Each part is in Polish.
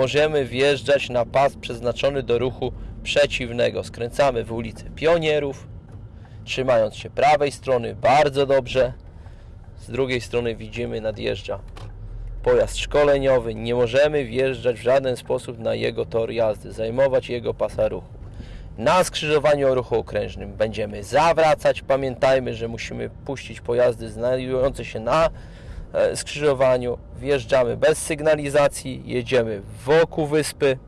możemy wjeżdżać na pas przeznaczony do ruchu przeciwnego. Skręcamy w ulicę Pionierów, trzymając się prawej strony bardzo dobrze. Z drugiej strony widzimy nadjeżdża pojazd szkoleniowy. Nie możemy wjeżdżać w żaden sposób na jego tor jazdy, zajmować jego pasa ruchu. Na skrzyżowaniu o ruchu okrężnym będziemy zawracać. Pamiętajmy, że musimy puścić pojazdy znajdujące się na skrzyżowaniu. Wjeżdżamy bez sygnalizacji, jedziemy wokół wyspy.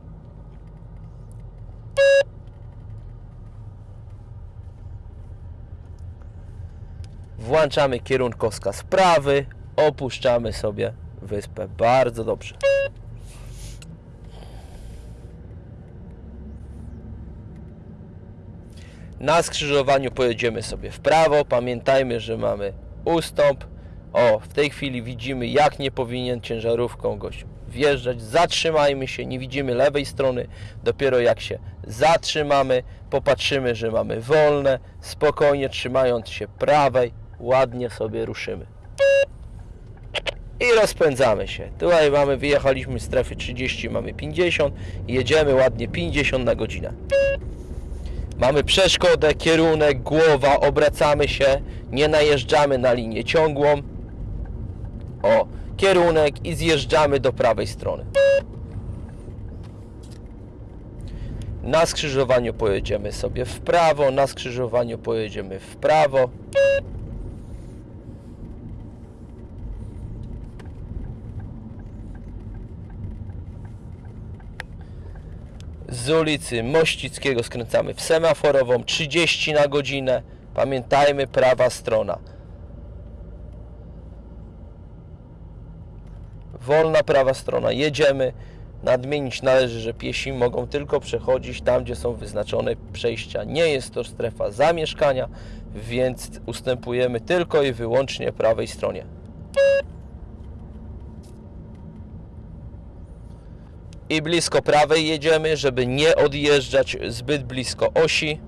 Włączamy kierunkowskaz prawy, opuszczamy sobie wyspę. Bardzo dobrze. Na skrzyżowaniu pojedziemy sobie w prawo. Pamiętajmy, że mamy ustąp. O, w tej chwili widzimy, jak nie powinien ciężarówką gość wjeżdżać. Zatrzymajmy się, nie widzimy lewej strony. Dopiero jak się zatrzymamy, popatrzymy, że mamy wolne. Spokojnie, trzymając się prawej, ładnie sobie ruszymy. I rozpędzamy się. Tutaj mamy, wyjechaliśmy z strefy 30, mamy 50. Jedziemy ładnie 50 na godzinę. Mamy przeszkodę, kierunek, głowa, obracamy się, nie najeżdżamy na linię ciągłą. O, kierunek i zjeżdżamy do prawej strony. Na skrzyżowaniu pojedziemy sobie w prawo, na skrzyżowaniu pojedziemy w prawo. z ulicy Mościckiego skręcamy w semaforową 30 na godzinę. Pamiętajmy, prawa strona. Wolna prawa strona. Jedziemy. Nadmienić należy, że piesi mogą tylko przechodzić tam, gdzie są wyznaczone przejścia. Nie jest to strefa zamieszkania, więc ustępujemy tylko i wyłącznie prawej stronie. i blisko prawej jedziemy, żeby nie odjeżdżać zbyt blisko osi.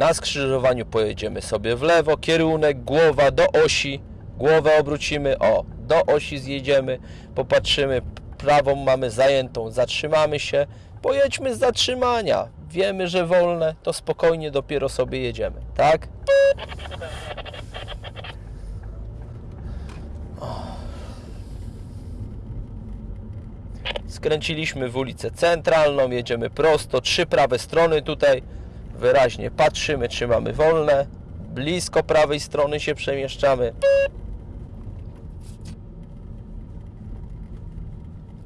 Na skrzyżowaniu pojedziemy sobie w lewo, kierunek, głowa do osi, głowę obrócimy, o, do osi zjedziemy, popatrzymy, prawą mamy zajętą, zatrzymamy się, pojedźmy z zatrzymania. Wiemy, że wolne, to spokojnie dopiero sobie jedziemy, tak? Skręciliśmy w ulicę centralną, jedziemy prosto, trzy prawe strony tutaj. Wyraźnie patrzymy, czy mamy wolne. Blisko prawej strony się przemieszczamy.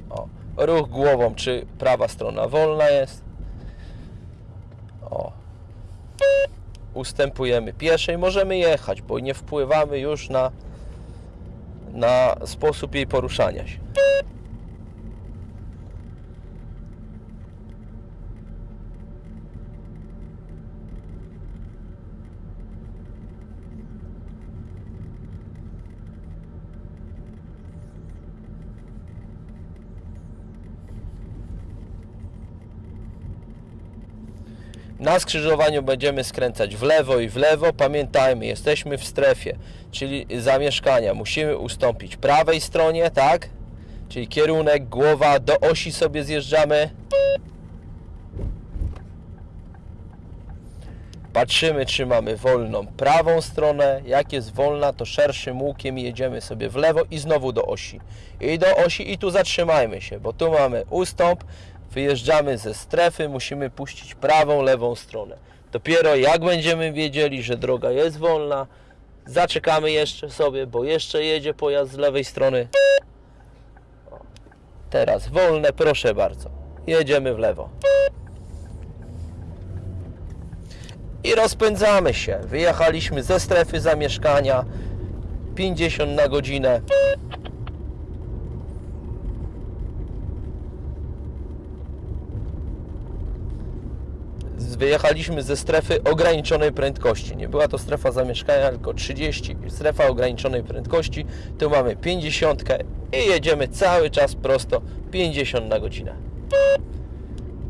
O, ruch głową, czy prawa strona wolna jest. O. Ustępujemy pieszej, możemy jechać, bo nie wpływamy już na, na sposób jej poruszania się. Na skrzyżowaniu będziemy skręcać w lewo i w lewo. Pamiętajmy, jesteśmy w strefie, czyli zamieszkania. Musimy ustąpić prawej stronie, tak? Czyli kierunek, głowa, do osi sobie zjeżdżamy. Patrzymy, czy mamy wolną prawą stronę. Jak jest wolna, to szerszym łukiem jedziemy sobie w lewo i znowu do osi. I do osi i tu zatrzymajmy się, bo tu mamy ustąp, wyjeżdżamy ze strefy, musimy puścić prawą, lewą stronę. Dopiero jak będziemy wiedzieli, że droga jest wolna, zaczekamy jeszcze sobie, bo jeszcze jedzie pojazd z lewej strony. Teraz wolne, proszę bardzo. Jedziemy w lewo. I rozpędzamy się. Wyjechaliśmy ze strefy zamieszkania 50 na godzinę. Wyjechaliśmy ze strefy ograniczonej prędkości. Nie była to strefa zamieszkania, tylko 30. Strefa ograniczonej prędkości. Tu mamy 50 i jedziemy cały czas prosto 50 na godzinę.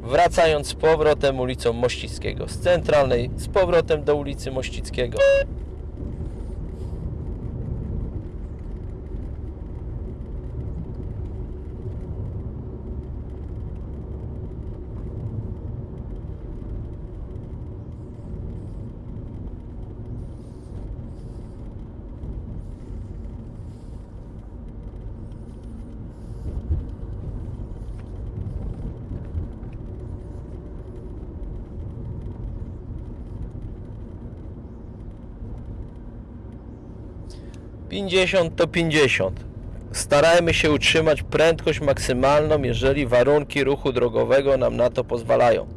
Wracając z powrotem ulicą Mościckiego, z centralnej z powrotem do ulicy Mościckiego. 50 to 50. Starajmy się utrzymać prędkość maksymalną, jeżeli warunki ruchu drogowego nam na to pozwalają.